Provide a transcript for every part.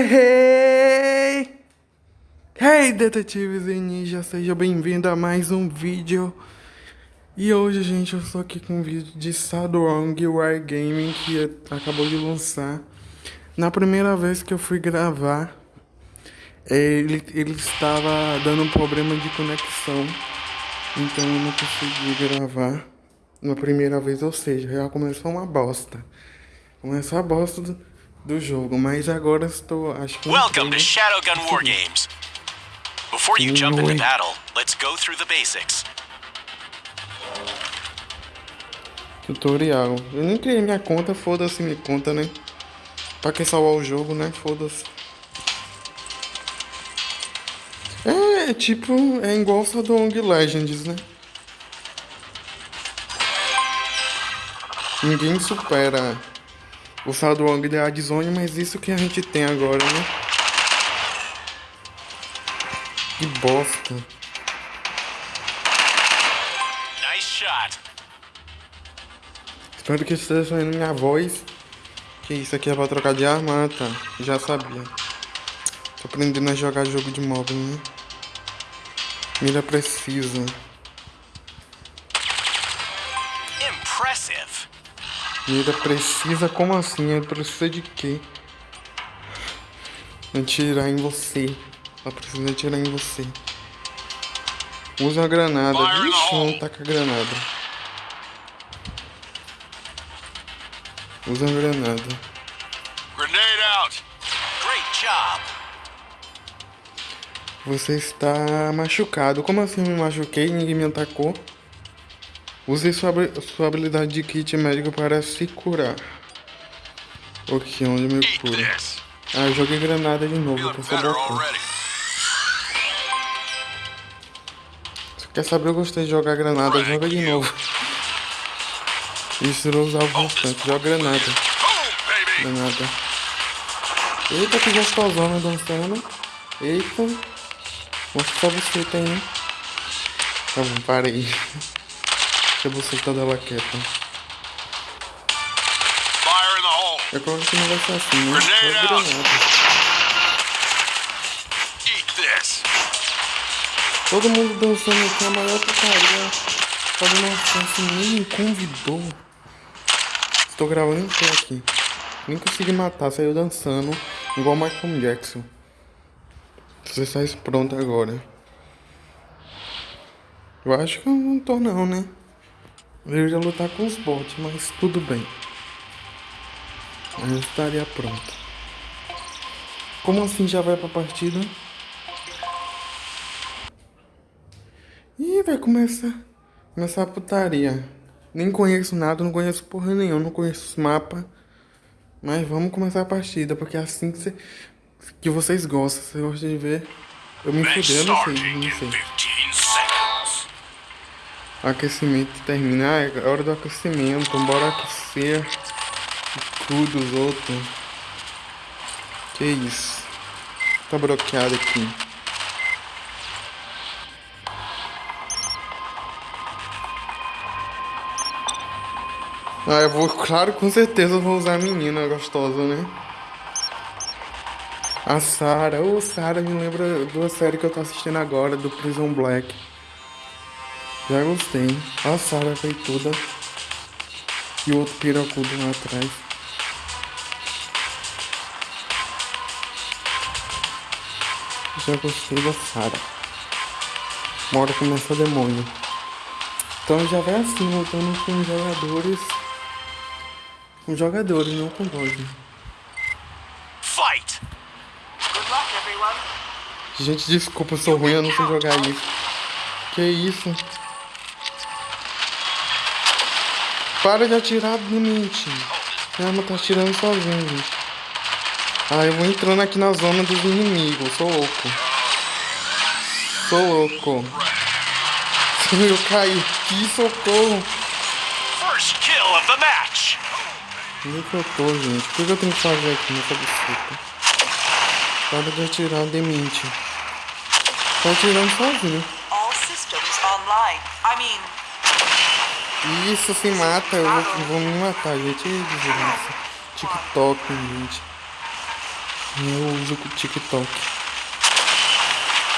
Hey! Hey, detetives e ninjas, seja bem-vindo a mais um vídeo. E hoje, gente, eu estou aqui com um vídeo de Sadwrong Wargaming que acabou de lançar. Na primeira vez que eu fui gravar, ele, ele estava dando um problema de conexão, então eu não consegui gravar na primeira vez, ou seja, já começou uma bosta. Começou a bosta do do jogo, mas agora estou, acho que Welcome to Shadowgun War Games. Before you jump into battle, let's go through the basics. Tutorial. Eu nem criei minha conta, foda-se minha conta, né? Pra que salvar o jogo, né? Foda-se. É, é, tipo, é igual só do Ong Legends, né? Ninguém supera o Sadwong da Adzone, mas isso que a gente tem agora, né? Que bosta. Nice shot. Espero que esteja saindo minha voz. Que isso aqui é pra trocar de arma? Ah, tá. Já sabia. Tô aprendendo a jogar jogo de móvel, né? Mira precisa. Mira precisa? Como assim? Ela precisa de quê? Atirar em você. Ela precisa atirar em você. Usa a granada. Vixe, não taca a granada. Usa a granada. Grenade out. Great job. Você está machucado. Como assim me machuquei? Ninguém me atacou. Use sua, sua habilidade de kit médico para se curar. Ok, onde me cura? Ah, eu joguei granada de novo pra saber Se quer saber, eu gostei de jogar granada, joga de novo. Isso não usava bastante, joga granada. Granada. Eita, que gostosona dançando. Eita. Mostra pra você tem, né? Tá bom, parei. Deixa você estar dela quieta. É claro que não vai ser assim, né? É granada. Todo mundo dançando aqui, a maior putaria. Fazendo uma assim, nem me convidou. Estou gravando em aqui. Nem consegui matar, saiu dançando. Igual Michael Jackson. Você sai pronto agora. Eu acho que eu não tô não, né? Eu ia lutar com os bots, mas tudo bem. Eu estaria pronto. Como assim já vai pra partida? Ih, vai começar. Começar a putaria. Nem conheço nada, não conheço porra nenhuma, não conheço os mapas. Mas vamos começar a partida, porque é assim que, cê, que vocês gostam. Você gosta de ver. Eu me fudei, eu não sei, não sei. Aquecimento terminar, é hora do aquecimento, bora aquecer tudo os outros. Que isso? Tá bloqueado aqui. Ah, eu vou, claro, com certeza eu vou usar a menina gostosa, né? A Sarah, ô oh, Sarah me lembra da série que eu tô assistindo agora, do Prison Black. Já gostei. A Sara toda E o outro piracudo lá atrás. Já gostei da Sara. Uma hora começa demônio. Então já vai assim, voltando com jogadores. Com jogadores, não com boss. Fight! Gente, desculpa, eu sou ruim, eu não sei jogar isso. Que isso? Para de atirar no mente. A arma tá atirando sozinho, gente. Ah, eu vou entrando aqui na zona dos inimigos. Sou louco. Sou louco. Eu caí. Que socorro. Onde é que eu tô, gente? O que eu tenho que fazer aqui nessa bicicleta? Para de atirar de mente. Tá atirando sozinho. All systems online. I mean, isso se mata, eu vou, vou me matar, gente. Desgraça. TikTok, gente. Eu uso o TikTok.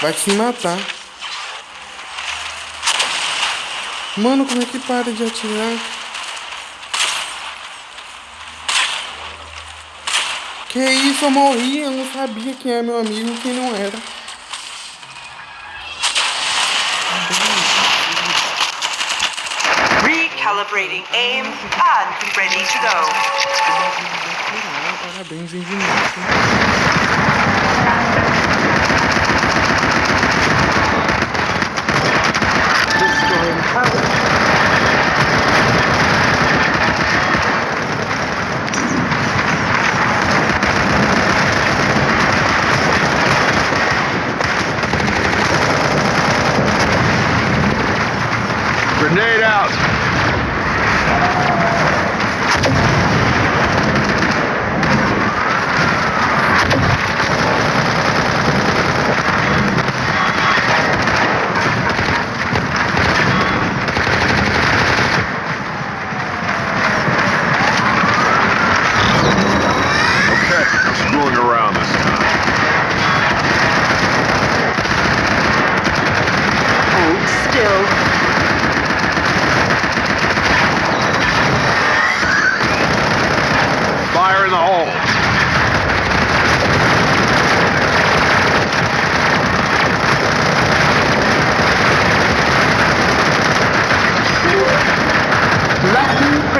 Vai se matar. Mano, como é que para de atirar? Que isso, eu morri, eu não sabia quem é meu amigo e quem não era. Recalibrating aim and ready to go. Parabéns, infinito.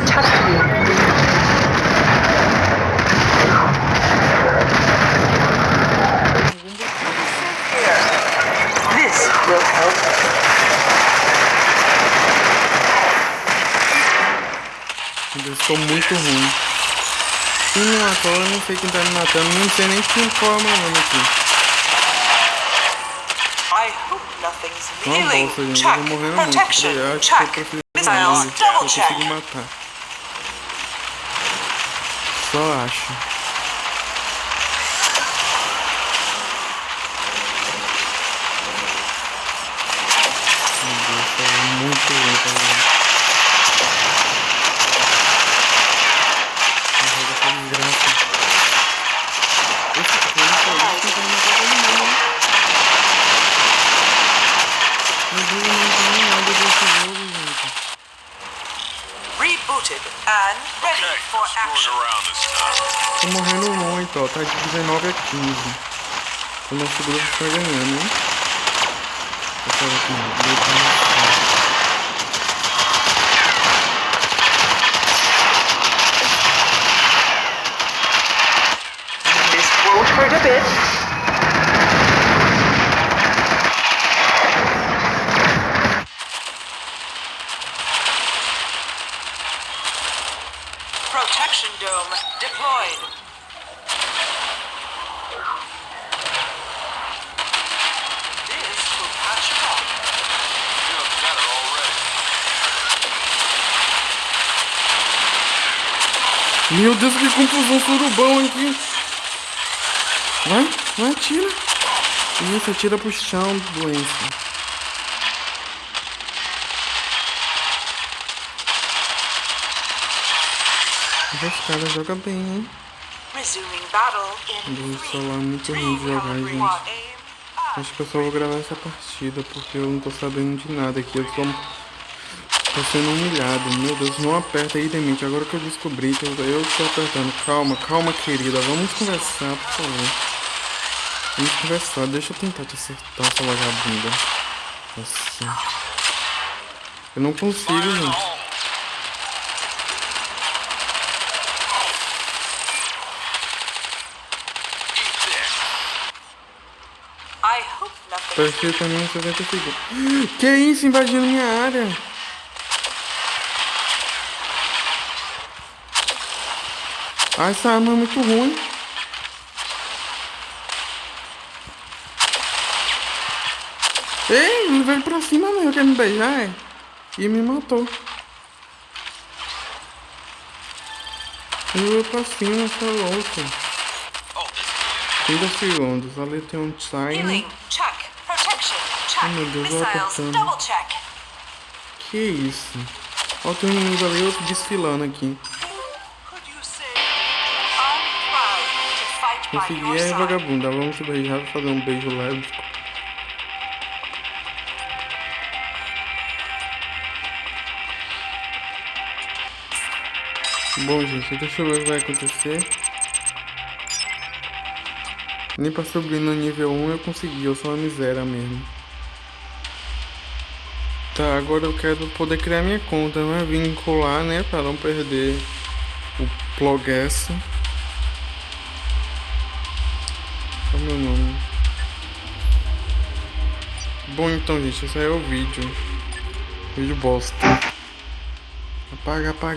Protect you. This will help. Eu estou muito ruim. Quem me matou, eu não sei quem tá me matando. Não sei nem quem qual é o meu nome aqui. I hope nothing's Uma healing. bolsa, gente. Eu Check. tô morrendo muito. Protection. Eu acho que eu Check. prefiro Missiles. morrer. Eu Double consigo check. Só acho. Meu Deus, tá muito lento agora. Esse jogo tá desgraça. Esse jogo tá tentando matar todo mundo. Meu Deus, eu não entendo nada desse jogo, gente. Rebooted and ready Okay, for action. Tô morrendo muito, ó. Tá de 19 a 15. O nosso grupo tá ganhando, hein? Eu quero aqui, hurt a bit. Meu Deus, que confusão surubão aqui. Vai, vai, atira. Isso, atira pro chão, doença. Esse cara joga bem, hein? Solar é muito ruim de jogar, gente. Acho que eu só vou gravar essa partida, porque eu não tô sabendo de nada aqui. Eu tô, tô sendo humilhado. Meu Deus, não aperta aí, Demente. Agora que eu descobri que eu, eu tô apertando. Calma, calma, querida. Vamos conversar, por favor. Vamos conversar. Deixa eu tentar te acertar, sua vagabunda. Nossa. Eu não consigo, gente. Hope nothing. Perfeitamente 60 segundos. Que isso, invadindo minha área? Ah, essa arma é muito ruim. Ei, ele veio pra cima mesmo, quer me beijar, é? E me matou. Ele veio pra cima, você é louco. Oh, this 30 segundos, ali tem um time. Oh, meu Deus. Double check. Que isso? Ó, tem um outro desfilando aqui. Consegui, é vagabunda. Vamos se beijar, fazer um beijo lésbico. Bom, gente, deixa eu ver o que vai acontecer. Nem pra subir no nível 1 eu consegui, eu sou uma miséria mesmo. Tá, agora eu quero poder criar minha conta, né? Vincular, né? Pra não perder o Progress. Qual é o meu nome? Bom, então, gente, esse aí é o vídeo. Vídeo bosta. Apaga, apaga.